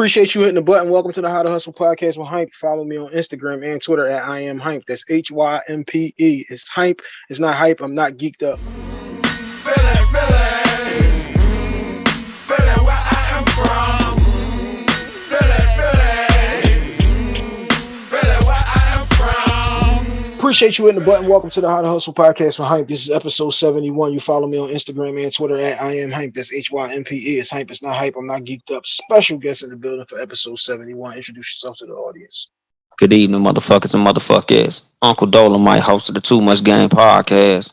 Appreciate you hitting the button. Welcome to the How to Hustle podcast with Hympe. Follow me on Instagram and Twitter at I am Hympe. That's H Y M P E. It's Hympe. It's not hype. I'm not geeked up. Appreciate you hitting the button. Welcome to the How to Hustle podcast with Hympe. This is episode 71. You follow me on Instagram and Twitter at I am Hympe. That's H Y M P E. It's Hympe. It's not hype. I'm not geeked up. Special guest in the building for episode 71. Introduce yourself to the audience. Good evening, motherfuckers and motherfuckers. Uncle Dolemite, host of the Too Much Game podcast,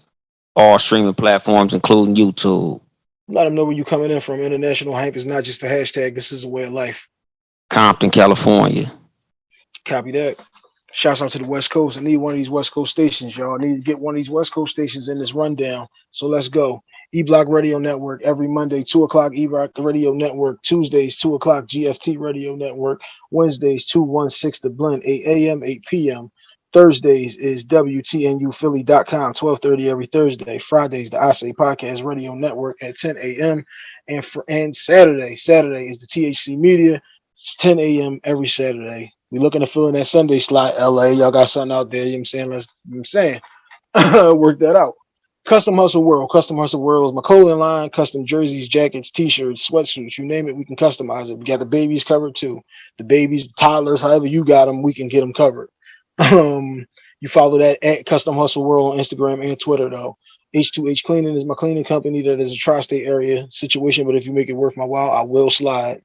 all streaming platforms, including YouTube. Let them know where you're coming in from. International Hympe is not just a hashtag. This is a way of life. Compton, California. Copy that. Shouts out to the West Coast. I need one of these West Coast stations, y'all. I need to get one of these West Coast stations in this rundown. So let's go. E Block Radio Network every Monday, 2 o'clock E Block Radio Network. Tuesdays, 2 o'clock GFT Radio Network. Wednesdays, 216 The Blend, 8 a.m., 8 p.m. Thursdays is WTNUphilly.com, 1230 every Thursday. Fridays, the I Say Podcast Radio Network at 10 a.m. And for and Saturday, Saturday is the THC Media. It's 10 a.m. every Saturday. We looking to fill in that Sunday slot, LA. Y'all got something out there, you know what I'm saying? Let's you know I'm saying. Work that out. Custom Hustle World. Custom Hustle World is my clothing line, custom jerseys, jackets, t-shirts, sweatsuits, you name it, we can customize it. We got the babies covered too. The babies, toddlers, however you got them, we can get them covered. Um, you follow that at Custom Hustle World on Instagram and Twitter though. H2H Cleaning is my cleaning company that is a tri-state area situation, but if you make it worth my while, I will slide.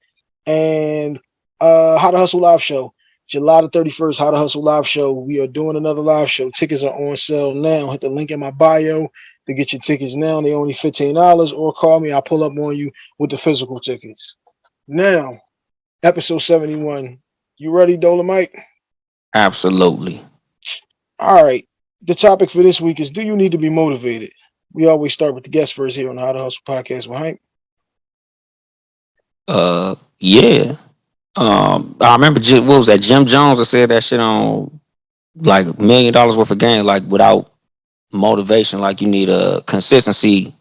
And uh How to Hustle Live Show. July the 31st, How to Hustle Live Show. We are doing another live show. Tickets are on sale now. Hit the link in my bio to get your tickets now. They only $15 or call me. I'll pull up on you with the physical tickets. Now, episode 71. You ready, Dolemite? Absolutely. All right. The topic for this week is Do you need to be motivated? We always start with the guest first here on the How to Hustle podcast with Hank. Uh, yeah. Um, I remember Jim, what was that? Jim Jones. I said that shit on like million dollars worth of game, like without motivation, like you need a consistency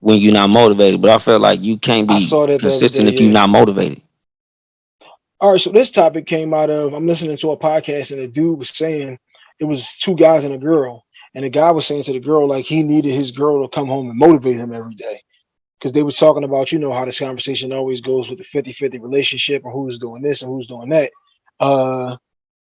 when you're not motivated. But I felt like you can't be saw that the other consistent day, if you're yeah. not motivated. All right, so this topic came out of I'm listening to a podcast and a dude was saying it was two guys and a girl, and the guy was saying to the girl like he needed his girl to come home and motivate him every day. Because they was talking about, you know, how this conversation always goes with the 50-50 relationship and who's doing this and who's doing that. Uh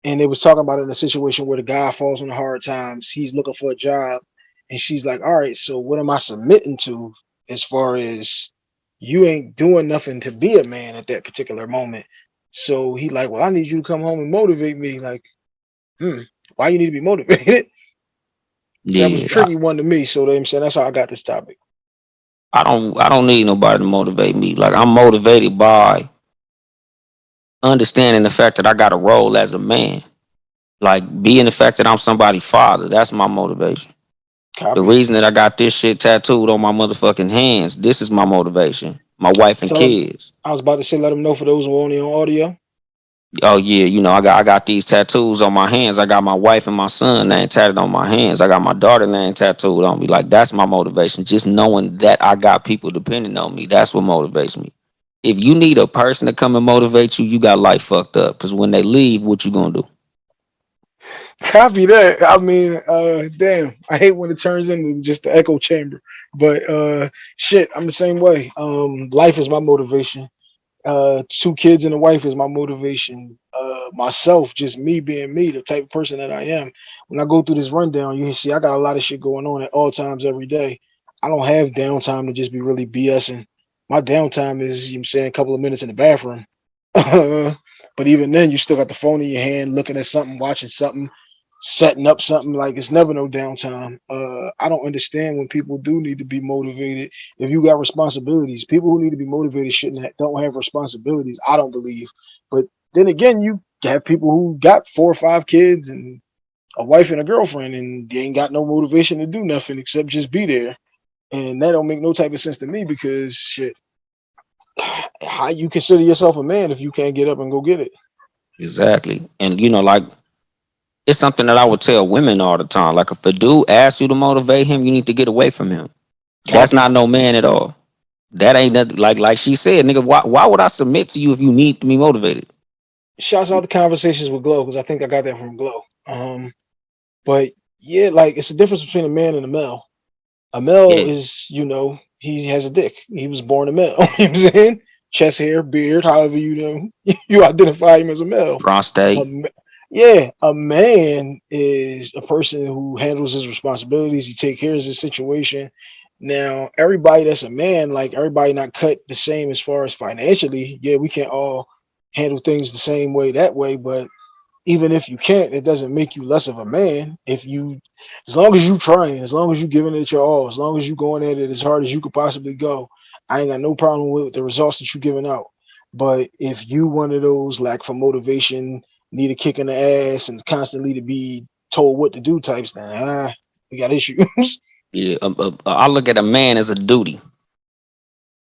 and they was talking about in a situation where the guy falls on the hard times, he's looking for a job, and she's like, All right, so what am I submitting to as far as you ain't doing nothing to be a man at that particular moment? So he like, well, I need you to come home and motivate me. Like, hmm, why you need to be motivated? Yeah, that was a tricky one to me. So I'm saying that's how I got this topic. I don't I don't need nobody to motivate me. Like I'm motivated by understanding the fact that I got a role as a man. Like being the fact that I'm somebody's father. That's my motivation. Copy. The reason that I got this shit tattooed on my motherfucking hands, this is my motivation. My wife and kids. I was about to say, let them know for those who are only on audio. Oh yeah, you know, I got I got these tattoos on my hands. I got my wife and my son name tatted on my hands. I got my daughter name tattooed on me. Like that's my motivation. Just knowing that I got people depending on me. That's what motivates me. If you need a person to come and motivate you, you got life fucked up. Cause when they leave, what you gonna do? Copy that. I mean, uh, damn, I hate when it turns into just the echo chamber. But uh, shit, I'm the same way. Um, life is my motivation. Uh, two kids and a wife is my motivation. Uh, myself, just me being me, the type of person that I am. When I go through this rundown, you see I got a lot of shit going on at all times every day. I don't have downtime to just be really BSing. My downtime is, you know I'm saying, a couple of minutes in the bathroom. but even then, you still got the phone in your hand, looking at something, watching something, setting up something. Like it's never no downtime. Uh, I don't understand when people do need to be motivated. If you got responsibilities, people who need to be motivated shouldn't don't have responsibilities. I don't believe. But then again, you have people who got four or five kids and a wife and a girlfriend, and they ain't got no motivation to do nothing except just be there. And that don't make no type of sense to me because shit. How you consider yourself a man if you can't get up and go get it? Exactly. And you know, like it's something that I would tell women all the time. Like if a dude asks you to motivate him, you need to get away from him. That's not no man at all. That ain't nothing like like she said, nigga. Why why would I submit to you if you need to be motivated? Shouts out the conversations with Glow because I think I got that from Glow. Um, but yeah, like it's the difference between a man and a male. A male Yeah. is, you know, he has a dick. He was born a male. you know what I'm saying? Chest hair, beard, however you know you identify him as a male. Prostate. A yeah, a man is a person who handles his responsibilities. He take care of his situation. Now, everybody that's a man, like everybody not cut the same as far as financially. Yeah, we can't all handle things the same way that way, but even if you can't, it doesn't make you less of a man. If you, as long as you trying, as long as you giving it your all, as long as you going at it as hard as you could possibly go, I ain't got no problem with the results that you giving out. But if you one of those lack for motivation, need a kick in the ass, and constantly to be told what to do types, then ah, we got issues. Yeah, um, uh, I look at a man as a duty.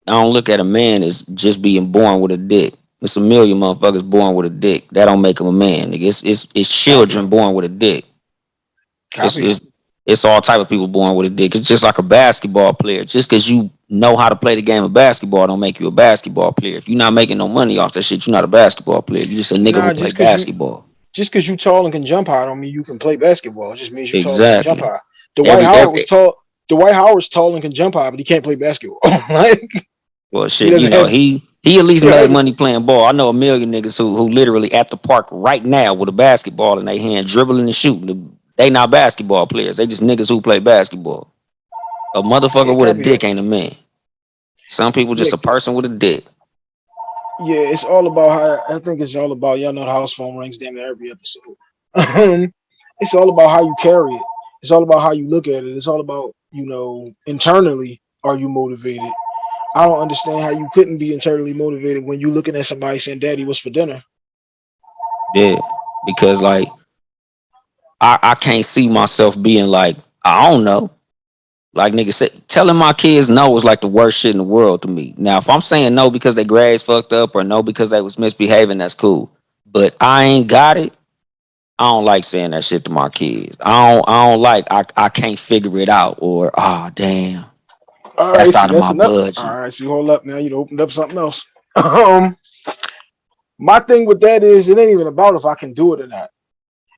I don't look at a man as just being born with a dick. It's a million motherfuckers born with a dick. That don't make him a man. Nigga. It's it's it's children born with a dick. It's, it's it's all type of people born with a dick. It's just like a basketball player. Just because you know how to play the game of basketball, don't make you a basketball player. If you're not making no money off that shit, you're not a basketball player. You're just a nigga Nah, who play just 'cause you- basketball. Just because you tall and can jump high don't mean you can play basketball. It just means you're tall and can jump high. Dwight Every- Howard every- was tall. Dwight Howard's tall and can jump high, but he can't play basketball. like Well, shit, you know have- he he at least Yeah, made money playing ball. I know a million niggas who who literally at the park right now with a basketball in their hand, dribbling and shooting. They not basketball players. They just niggas who play basketball. A motherfucker with a dick ain't a man. Some people just a person with a dick. yeah, it's all about how I think it's all about y'all know the house phone rings damn near every episode. Um, it's all about how you carry it. It's all about how you look at it. It's all about, you know, internally, are you motivated? I don't understand how you couldn't be internally motivated when you looking at somebody saying, Daddy, what's for dinner? Yeah, because like I I can't see myself being like I don't know. Like nigga said, telling my kids no is like the worst shit in the world to me. Now, if I'm saying no because they grades fucked up or no because they was misbehaving, that's cool. But I ain't got it. I don't like saying that shit to my kids. I don't. I don't like. I. I can't figure it out. Or ah, damn. All That's out of my enough. budget. All right, see, hold up now. You opened up something else. um, my thing with that is it ain't even about if I can do it or not.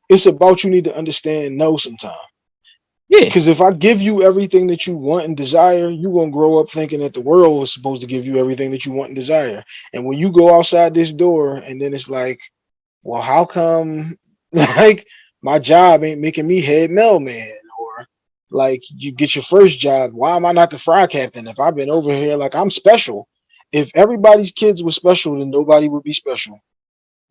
It's about you need to understand no sometimes. Yeah. Because if I give you everything that you want and desire, you're gonna grow up thinking that the world is supposed to give you everything that you want and desire. And when you go outside this door, and then it's like, well, how come like my job ain't making me head mailman? Or like you get your first job, why am I not the fry captain? If I've been over here, like I'm special. If everybody's kids were special, then nobody would be special.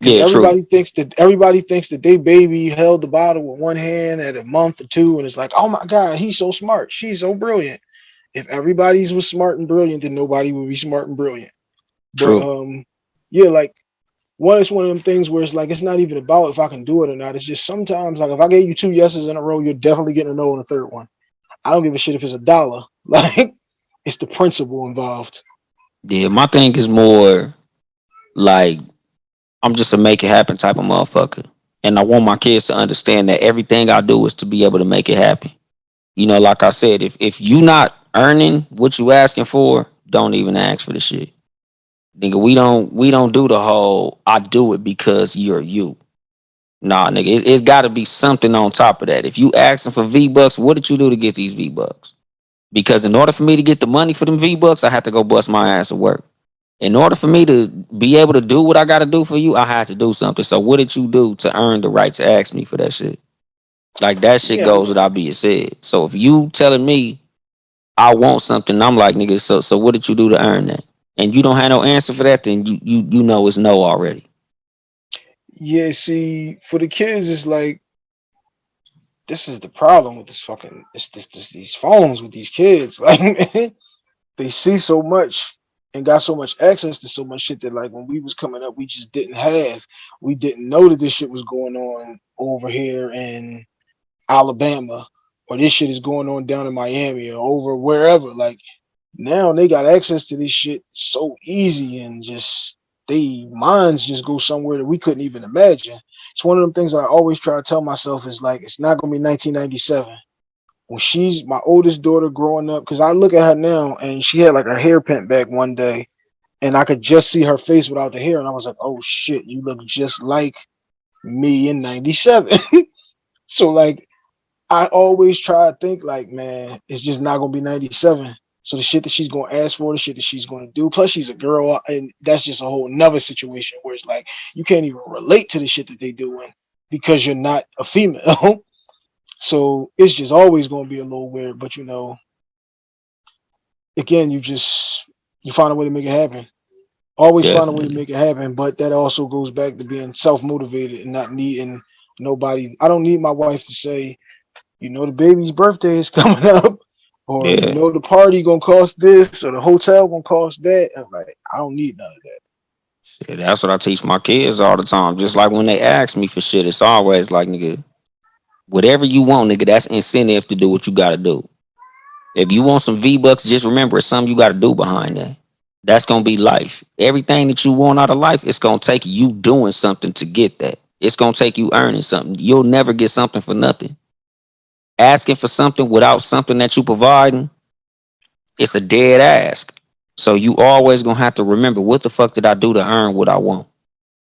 Yeah. True. everybody thinks that everybody thinks that they baby held the bottle with one hand at a month or two, and it's like, oh my god, he's so smart, she's so brilliant. If everybody's was smart and brilliant, then nobody would be smart and brilliant. True. But um, yeah, like one is one of them things where it's like it's not even about if I can do it or not. It's just sometimes like if I gave you two yeses in a row, you're definitely getting a no on the third one. I don't give a shit if it's a dollar. Like it's the principle involved. Yeah, my thing is more like I'm just a make it happen type of motherfucker. And I want my kids to understand that everything I do is to be able to make it happen. You know, like I said, if if you not earning what you asking for, don't even ask for the shit. Nigga, we don't we don't do the whole I do it because you're you. Nah, nigga, it, it's gotta be something on top of that. If you asking for V Bucks, what did you do to get these V Bucks? Because in order for me to get the money for them V Bucks, I had to go bust my ass to work. In order for me to be able to do what I gotta do for you, I had to do something. So what did you do to earn the right to ask me for that shit? Like that shit Yeah. goes without being said. So if you telling me I want something, I'm like, nigga, so so what did you do to earn that? And you don't have no answer for that, then you you you know it's no already. Yeah, see, for the kids, it's like this is the problem with this fucking it's this, this these phones with these kids. Like man, they see so much and got so much access to so much shit that like when we was coming up, we just didn't have. We didn't know that this shit was going on over here in Alabama or this shit is going on down in Miami or over wherever. Like now they got access to this shit so easy and just they minds just go somewhere that we couldn't even imagine. It's one of them things that I always try to tell myself is like it's not gonna be 1997 when she's my oldest daughter growing up, because I look at her now and she had like her hair pent back one day, and I could just see her face without the hair, and I was like, oh shit, you look just like me in 97. so like I always try to think like, man, it's just not gonna be 97. So the shit that she's gonna ask for, the shit that she's gonna do. Plus, she's a girl, uh, and that's just a whole nother situation where it's like you can't even relate to the shit that they doing because you're not a female. so it's just always gonna be a little weird. But you know, again, you just you find a way to make it happen. Always find a way to make it happen. But that also goes back to being self-motivated and not needing nobody. I don't need my wife to say, you know, the baby's birthday is coming up, or Yeah. you know, the party gonna cost this, or the hotel gonna cost that. I'm like, I don't need none of that. Shit, that's what I teach my kids all the time. Just like when they ask me for shit, it's always like, nigga, whatever you want, nigga, that's incentive to do what you gotta do. If you want some V bucks, just remember it's something you gotta do behind that. That's gonna be life. Everything that you want out of life, it's gonna take you doing something to get that. It's gonna take you earning something. You'll never get something for nothing. Asking for something without something that you providing, it's a dead ask. So you always gonna have to remember what the fuck did I do to earn what I want.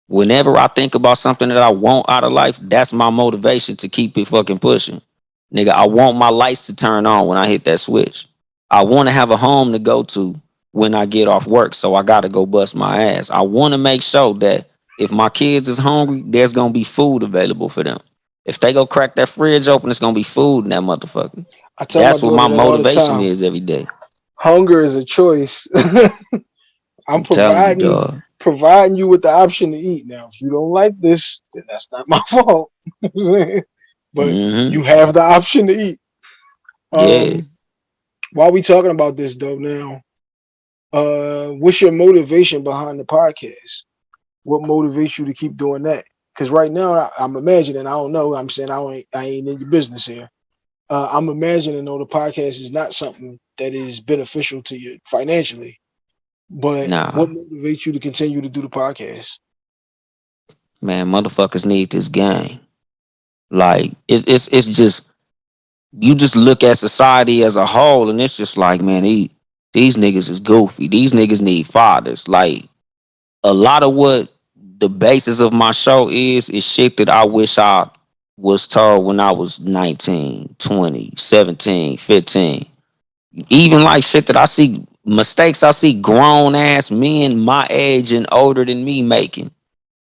Whenever I think about something that I want out of life, that's my motivation to keep it fucking pushing. Nigga, I want my lights to turn on when I hit that switch. I want to have a home to go to when I get off work, so I gotta go bust my ass. I want to make sure that if my kids is hungry, there's gonna be food available for them. If they go crack that fridge open, it's gonna be food in that motherfucker. I tell That's what my all the motivation is every day. Hunger is a choice. I'm I'm telling you, providing you with the option to eat. Now, if you don't like this, then that's not my fault. You know what I'm but Mhm. you have the option to eat. Um, Yeah. while we talking about this though now, uh, what's your motivation behind the podcast? What motivates you to keep doing that? Because right now I, I'm imagining, I don't know, I'm saying I don't I ain't in your business here. Uh, I'm imagining though the podcast is not something that is beneficial to you financially. But Nah. what motivates you to continue to do the podcast? man, motherfuckers need this game. Like it's it's it's just you just look at society as a whole, and it's just like, man, these these niggas is goofy. These niggas need fathers. Like a lot of what the basis of my show is is shit that I wish I was told when I was 19, 20, 17, 15. Even like shit that I see mistakes I see grown ass men my age and older than me making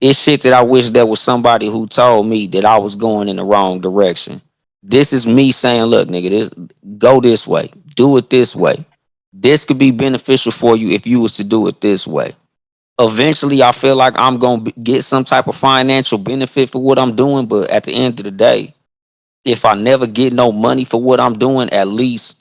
it's shit that I wish there was somebody who told me that I was going in the wrong direction. This is me saying, look, nigga, this go this way, do it this way. This could be beneficial for you if you was to do it this way. Eventually, I feel like I'm gonna get some type of financial benefit for what I'm doing, but at the end of the day, if I never get no money for what I'm doing, at least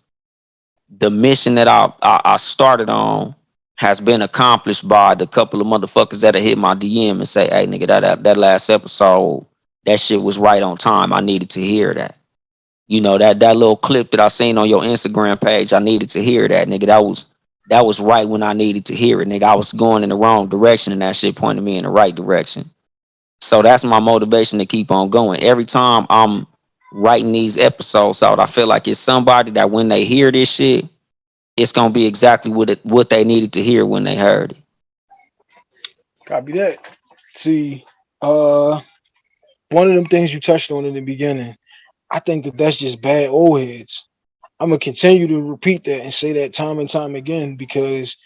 the mission that I I, I started on has been accomplished by the couple of motherfuckers that have hit my DM and say, "Hey, nigga, that that, that last episode, that shit was right on time. I needed to hear that." You know that that little clip that I seen on your Instagram page, I needed to hear that, nigga. That was that was right when I needed to hear it, nigga. I was going in the wrong direction, and that shit pointed me in the right direction. So that's my motivation to keep on going. Every time I'm writing these episodes out, I feel like it's somebody that when they hear this shit, it's gonna be exactly what it, what they needed to hear when they heard it. Copy that. See, uh, one of them things you touched on in the beginning, I think that that's just bad old heads. I'm gonna continue to repeat that and say that time and time again because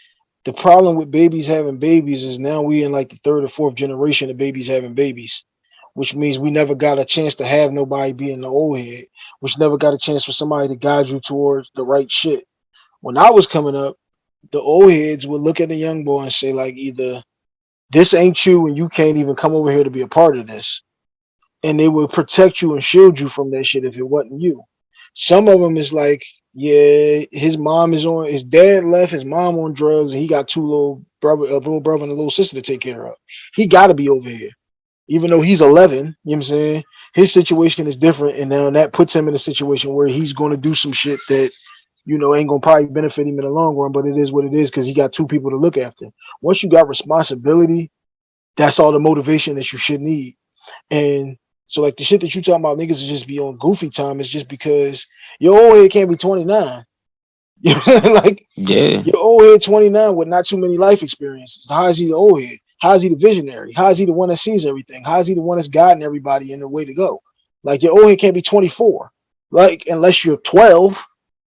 the problem with babies having babies is now we in like the third or fourth generation of babies having babies, which means we never got a chance to have nobody being the old head, which never got a chance for somebody to guide you towards the right shit. When I was coming up, the old heads would look at the young boy and say like either this ain't you and you can't even come over here to be a part of this. And they would protect you and shield you from that shit if it wasn't you. Some of them is like yeah his mom is on his dad left his mom on drugs and he got two little brother a little brother and a little sister to take care of. He got to be over here even though he's 11 you know what i'm saying his situation is different and now that puts him in a situation where he's going to do some shit that you know ain't gonna probably benefit him in the long run but it is what it is because he got two people to look after once you got responsibility that's all the motivation that you should need and So like the shit that you talking about niggas is just be on goofy time is just because your old head can't be 29. You know, like Yeah. your old head 29 with not too many life experiences. How is he the old head? How is he the visionary? How is he the one that sees everything? How is he the one that's guiding everybody in the way to go? Like your old head can't be 24, like unless you're 12.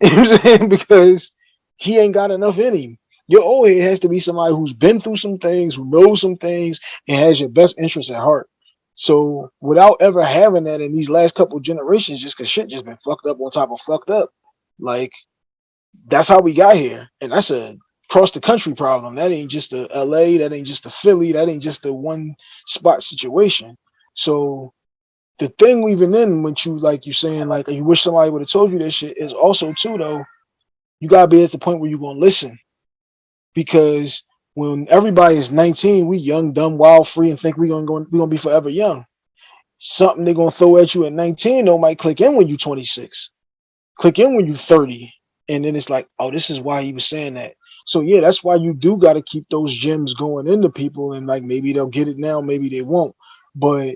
You know I'm saying? Because he ain't got enough in him. Your old head has to be somebody who's been through some things, who knows some things, and has your best interests at heart. So without ever having that in these last couple generations, just cause shit just been fucked up on top of fucked up, like that's how we got here. And that's a cross the country problem. That ain't just a LA, that ain't just a Philly, that ain't just a one spot situation. So the thing even in when you like you saying like you wish somebody would have told you this shit is also too though, you gotta be at the point where you're gonna listen. Because when everybody is 19, we young, dumb, wild, free, and think we're gonna go we gonna be forever young. Something they're gonna throw at you at 19 though might click in when you're 26, click in when you're 30, and then it's like, oh, this is why he was saying that. So yeah, that's why you do got to keep those gems going into people, and like maybe they'll get it now, maybe they won't, but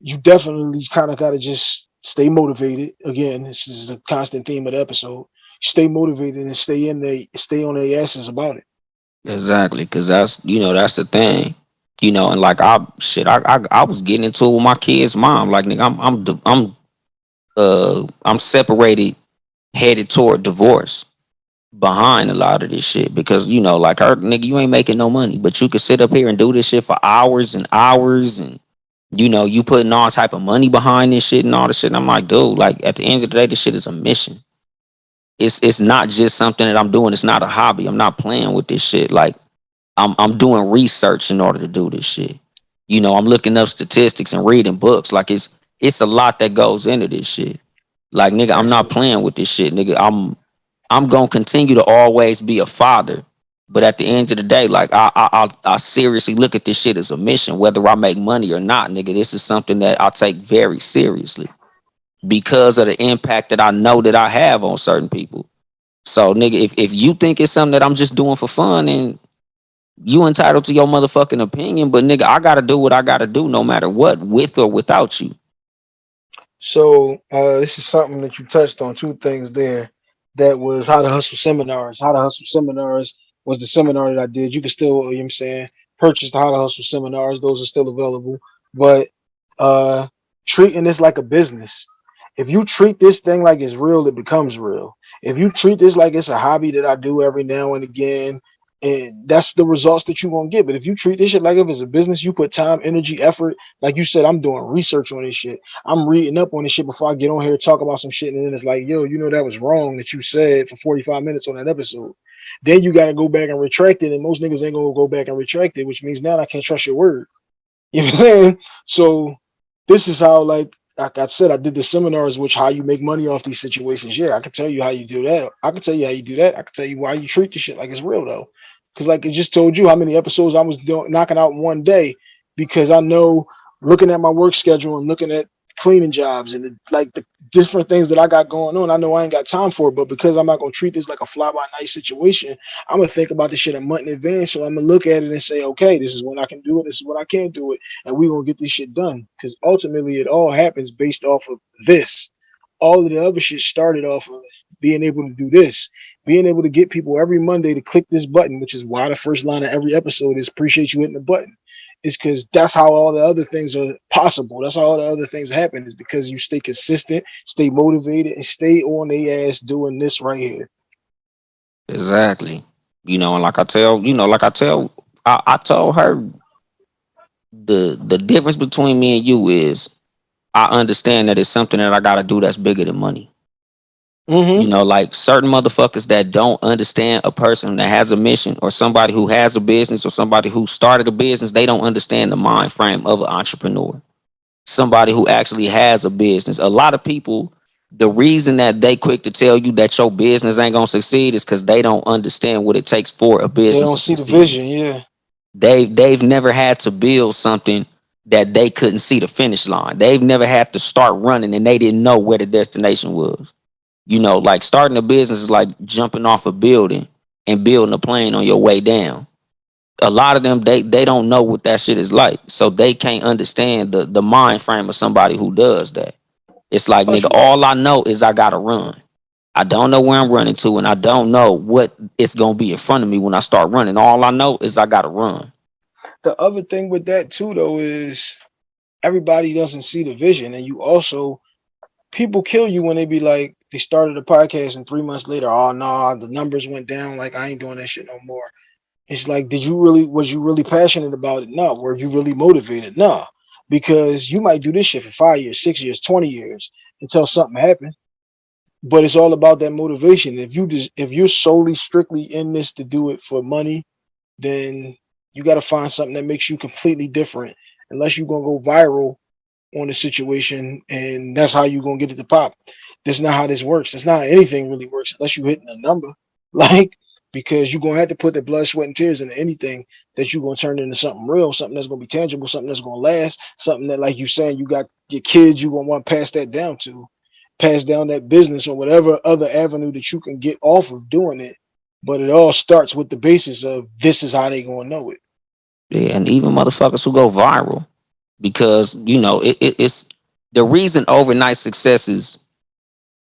you definitely kind of got to just stay motivated. Again, this is a constant theme of the episode. Stay motivated and stay in the stay on their asses about it. Exactly, cause that's you know that's the thing, you know, and like I shit, I I, I was getting into it with my kid's mom. Like nigga, I'm I'm I'm uh I'm separated, headed toward divorce, behind a lot of this shit because you know like her nigga, you ain't making no money, but you could sit up here and do this shit for hours and hours and. You know, you putting all type of money behind this shit and all this shit. And I'm like, dude, like at the end of the day, this shit is a mission. It's it's not just something that I'm doing. It's not a hobby. I'm not playing with this shit. Like I'm I'm doing research in order to do this shit. You know, I'm looking up statistics and reading books. Like it's it's a lot that goes into this shit. Like nigga, I'm not playing with this shit, nigga. I'm I'm gonna continue to always be a father. But at the end of the day, like I I I, seriously look at this shit as a mission, whether I make money or not, nigga. This is something that I take very seriously because of the impact that I know that I have on certain people. So nigga, if, if you think it's something that I'm just doing for fun and you entitled to your motherfucking opinion, but nigga, I gotta do what I gotta do no matter what, with or without you. So uh, this is something that you touched on. Two things there. That was how to hustle seminars. How to hustle seminars was the seminar that I did. You can still, you know what I'm saying, purchase the how to hustle seminars. Those are still available. But uh, treating this like a business. If you treat this thing like it's real, it becomes real. If you treat this like it's a hobby that I do every now and again, and that's the results that you're gonna get. But if you treat this shit like if it's a business, you put time, energy, effort. Like you said, I'm doing research on this shit. I'm reading up on this shit before I get on here talk about some shit, and then it's like, yo, you know that was wrong that you said for 45 minutes on that episode. Then you got to go back and retract it, and most niggas ain't gonna go back and retract it, which means now I can't trust your word. You know what I'm saying? So this is how, like, like I said, I did the seminars, which how you make money off these situations. Yeah, I can tell you how you do that. I can tell you how you do that. I can tell you why you treat the shit like it's real though. Because like it just told you how many episodes I was doing knocking out one day because I know looking at my work schedule and looking at cleaning jobs and the, like the different things that I got going on. I know I ain't got time for it, but because I'm not gonna treat this like a fly by night situation, I'm gonna think about this shit a month in advance. So I'm gonna look at it and say, okay, this is when I can do it, this is when I can't do it, and we're gonna get this shit done. Because ultimately it all happens based off of this. All of the other shit started off of being able to do this, being able to get people every Monday to click this button, which is why the first line of every episode is appreciate you hitting the button. Is because that's how all the other things are possible. That's how all the other things happen, is because you stay consistent, stay motivated, and stay on their ass doing this right here. Exactly. You know, and like I tell, you know, like I tell, I, I told her the the difference between me and you is I understand that it's something that I gotta do that's bigger than money. Mm-hmm. You know, like certain motherfuckers that don't understand a person that has a mission or somebody who has a business or somebody who started a business, they don't understand the mind frame of an entrepreneur. Somebody who actually has a business. A lot of people, the reason that they quick to tell you that your business ain't gonna succeed is because they don't understand what it takes for a business. They don't see the vision. Yeah. They they've never had to build something that they couldn't see the finish line. They've never had to start running and they didn't know where the destination was. You know, like starting a business is like jumping off a building and building a plane on your way down. a lot of them they they don't know what that shit is like, so they can't understand the the mind frame of somebody who does that. It's like Plus nigga, you- all I know is I gotta run. I don't know where I'm running to, and I don't know what it's gonna be in front of me when I start running. All I know is I gotta run. the other thing with that too though is everybody doesn't see the vision and you also people kill you when they be like they started a podcast and three months later oh no the numbers went down. Like i ain't doing that shit no more. It's like did you really was you really passionate about it? No were you really motivated? No because you might do this shit for five years six years 20 years until something happened but it's all about that motivation. If you just if you're solely strictly in this to do it for money then you got to find something that makes you completely different. Unless you're to go viral on the situation and that's how you're to get it to pop. That's not how this works. It's not anything really works unless you're hitting a number. Like because you're to have to put the blood sweat and tears into anything that you're to turn into something real something that's to be tangible something that's to last something that like you saying you got your kids you're to want to pass that down to pass down that business or whatever other avenue that you can get off of doing it. But it all starts with the basis of this is how they to know it. Yeah, and even motherfuckers who go viral because you know it, it, it's the reason overnight successes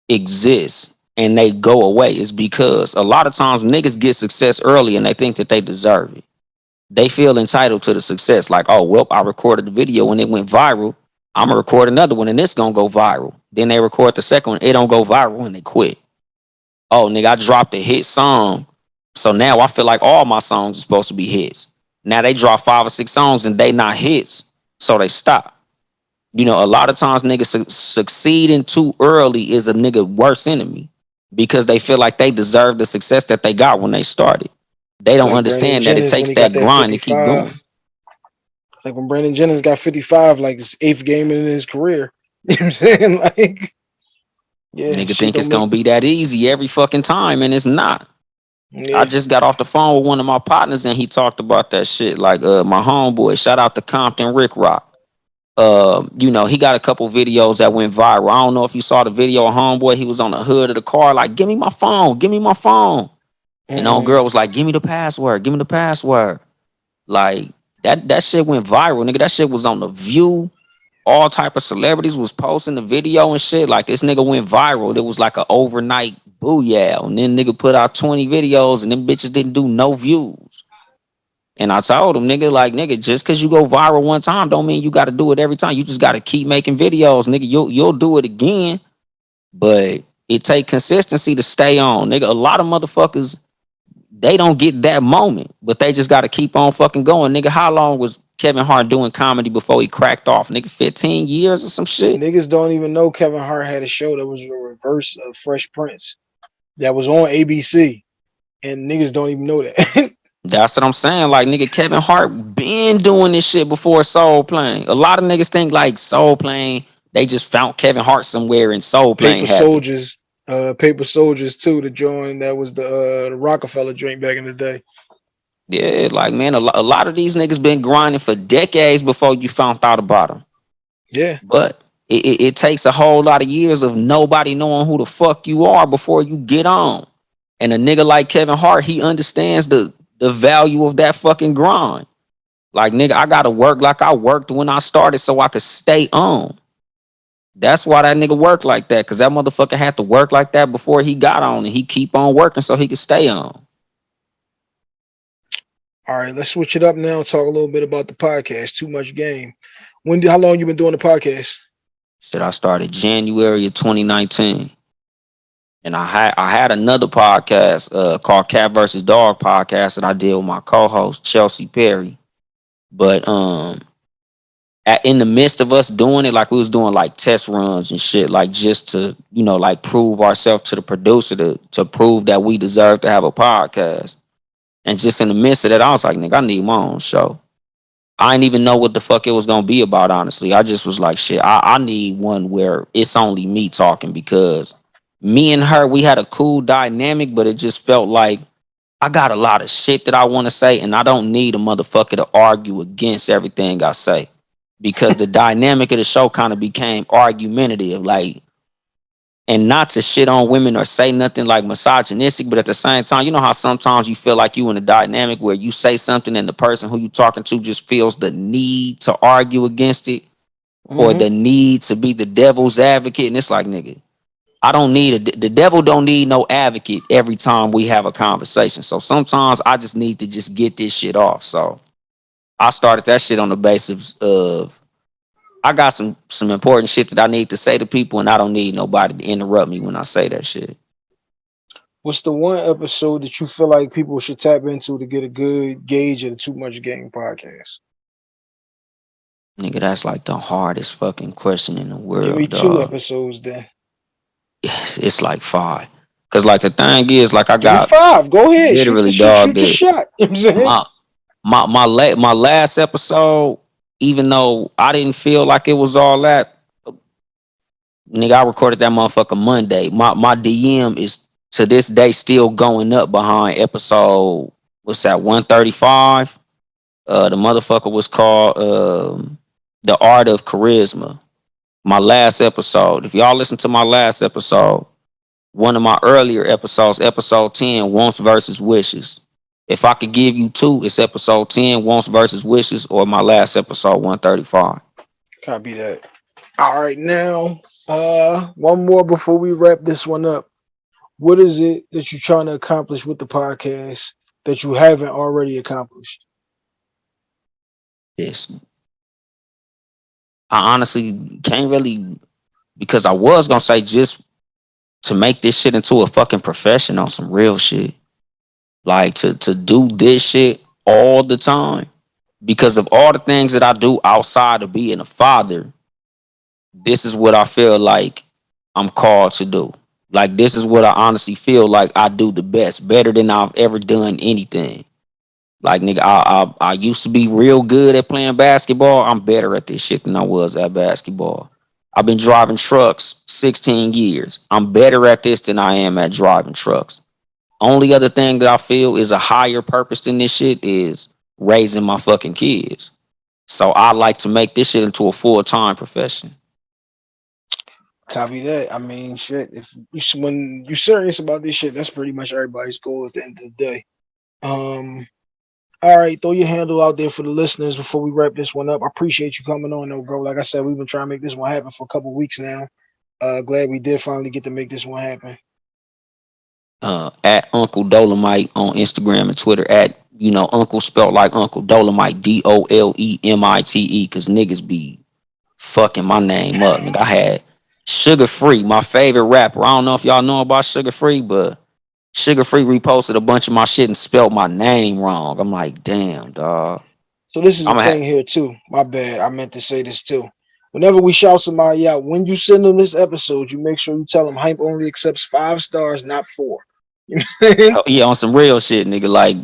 exist and they go away is because a lot of times niggas get success early and they think that they deserve it. They feel entitled to the success. Like, oh well, I recorded the video and it went viral. I'm gonna record another one and it's gonna go viral. Then they record the second one, it don't go viral and they quit. Oh nigga, I dropped a hit song. So now I feel like all my songs are supposed to be hits. Now they drop five or six songs and they not hits, so they stop. You know, a lot of times niggas su- succeeding too early is a nigga worst enemy because they feel like they deserve the success that they got when they started. They don't Like understand Brandon that it Jennings when takes that grind to keep going. Like when Brandon Jennings got 55, like his eighth game in his career. You know what I'm saying? Like, yeah, Nigga think it's gonna be that easy every fucking time, and it's not. Yeah. I just got off the phone with one of my partners and he talked about that shit. Like uh my homeboy, shout out to Compton Rick Rock. Uh, you know, he got a couple videos that went viral. I don't know if you saw the video of homeboy, he was on the hood of the car, like, give me my phone, give me my phone. And Mhm. old girl was like, give me the password, give me the password. Like that that shit went viral, nigga. That shit was on the view. All type of celebrities was posting the video and shit. Like this nigga went viral. It was like an overnight booyah. And then nigga put out 20 videos and them bitches didn't do no views. And I told him, nigga, like, nigga, just cause you go viral one time don't mean you gotta do it every time. You just gotta keep making videos, nigga. You'll you'll do it again. But it take consistency to stay on. Nigga, a lot of motherfuckers, they don't get that moment, but they just gotta keep on fucking going. Nigga, how long was Kevin Hart doing comedy before he cracked off? Nigga, 15 years or some shit. Niggas don't even know Kevin Hart had a show that was a reverse of Fresh Prince that was on ABC. And niggas don't even know that. That's what I'm saying. Like nigga, Kevin Hart been doing this shit before Soul Plane. A lot of niggas think like Soul Plane, they just found Kevin Hart somewhere in Soul Plane. Paper happened. Soldiers, uh, Paper Soldiers too to join. That was the uh, the Roc-A-Fella drink back in the day. Yeah, like man, a, lo- a lot of these niggas been grinding for decades before you found out about them. Yeah, But it, it, it takes a whole lot of years of nobody knowing who the fuck you are before you get on. And a nigga like Kevin Hart, he understands the the value of that fucking grind. Like nigga, I gotta work like I worked when I started so I could stay on. That's why that nigga worked like that, cause that motherfucker had to work like that before he got on, and he keep on working so he could stay on. All right, let's switch it up now talk a little bit about the podcast. Too much game. When? How long you been doing the podcast? Shit, I started January of 2019. And I had I had another podcast uh, called Cat versus Dog podcast that I did with my co-host Chelsea Perry. But um at, in the midst of us doing it, like we was doing like test runs and shit, like just to, you know, like prove ourselves to the producer to to prove that we deserve to have a podcast. And just in the midst of that, I was like, nigga, I need my own show. I didn't even know what the fuck it was gonna be about, honestly. I just was like, shit, I, I need one where it's only me talking because me and her, we had a cool dynamic, but it just felt like I got a lot of shit that I want to say, and I don't need a motherfucker to argue against everything I say. Because the dynamic of the show kind of became argumentative. Like and not to shit on women or say nothing like misogynistic, but at the same time, you know how sometimes you feel like you in a dynamic where you say something and the person who you talking to just feels the need to argue against it or Mhm. the need to be the devil's advocate. And it's like, nigga, I don't need a the devil don't need no advocate every time we have a conversation. So sometimes I just need to just get this shit off. So I started that shit on the basis of I got some some important shit that I need to say to people, and I don't need nobody to interrupt me when I say that shit. What's the one episode that you feel like people should tap into to get a good gauge of the Too Much Game podcast? Nigga, that's like the hardest fucking question in the world. Give me two dog. episodes then. It's like five. Cause like the thing is, like I got five. Go ahead. literally, shoot dog, shoot, shoot the shot. You know what I'm saying? my my my la- my last episode, even though I didn't feel like it was all that, nigga, I recorded that motherfucker Monday. My my DM is to this day still going up behind episode what's that 135. Uh the motherfucker was called um The Art of Charisma. My last episode. If y'all listen to my last episode, one of my earlier episodes, episode 10, wants versus wishes. If I could give you two, it's episode 10, wants versus wishes, or my last episode 135. Copy that. All right, now, uh, one more before we wrap this one up. What is it that you're trying to accomplish with the podcast that you haven't already accomplished? Yes. I honestly can't really because I was gonna say just to make this shit into a fucking profession on some real shit. Like to to do this shit all the time. Because of all the things that I do outside of being a father, this is what I feel like I'm called to do. Like this is what I honestly feel like I do the best, better than I've ever done anything. Like nigga, I, I I used to be real good at playing basketball. I'm better at this shit than I was at basketball. I've been driving trucks 16 years. I'm better at this than I am at driving trucks. Only other thing that I feel is a higher purpose than this shit is raising my fucking kids. So I like to make this shit into a full time profession. Copy that. I mean, shit. If you, when you're serious about this shit, that's pretty much everybody's goal at the end of the day. Um, all right, throw your handle out there for the listeners before we wrap this one up. I appreciate you coming on, though, bro. Like I said, we've been trying to make this one happen for a couple weeks now. Uh, glad we did finally get to make this one happen. Uh, at Uncle Dolemite on Instagram and Twitter at you know Uncle spelled like Uncle Dolemite D O L E M I T E because niggas be fucking my name up. Nigga, I had Suga Free, my favorite rapper. I don't know if y'all know about Suga Free, but Suga Free reposted a bunch of my shit and spelled my name wrong. I'm like, damn, dog. So this is the I'ma ha- thing here too. My bad. I meant to say this too. Whenever we shout somebody out, when you send them this episode, you make sure you tell them Hympe only accepts five stars, not four. You know? Oh, yeah, on some real shit, nigga. Like,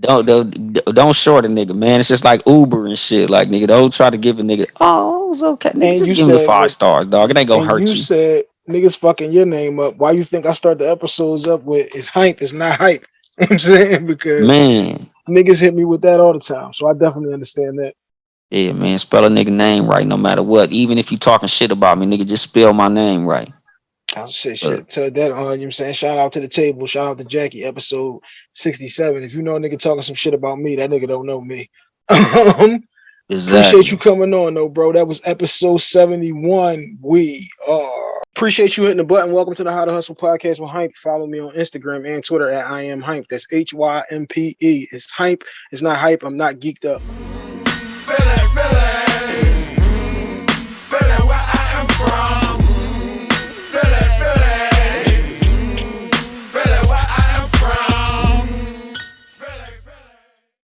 don't don't don't short a nigga, man. It's just like Uber and shit. Like, nigga, don't try to give a nigga. Oh, it's okay. Nigga, And just you give him the five stars, dog. It ain't gonna hurt you, you. said niggas fucking your name up. Why you think I start the episodes up with it's Hympe, it's not hype. You know I'm saying? Because Man, niggas hit me with that all the time. So I definitely understand that. yeah, man. Spell a nigga name right, no matter what. Even if you talking shit about me, nigga, just spell my name right. Say Uh, shit. Tell that on, you know what I'm saying? Shout out to the table. Shout out to Jackie, episode 67. If you know a nigga talking some shit about me, that nigga don't know me. um, Exactly. Appreciate you coming on, though, bro. That was episode 71. We are. Appreciate you hitting the button. Welcome to the How to Hustle podcast with Hympe. Follow me on Instagram and Twitter at I am Hympe. That's H Y M P E. It's Hympe. It's not hype. I'm not geeked up.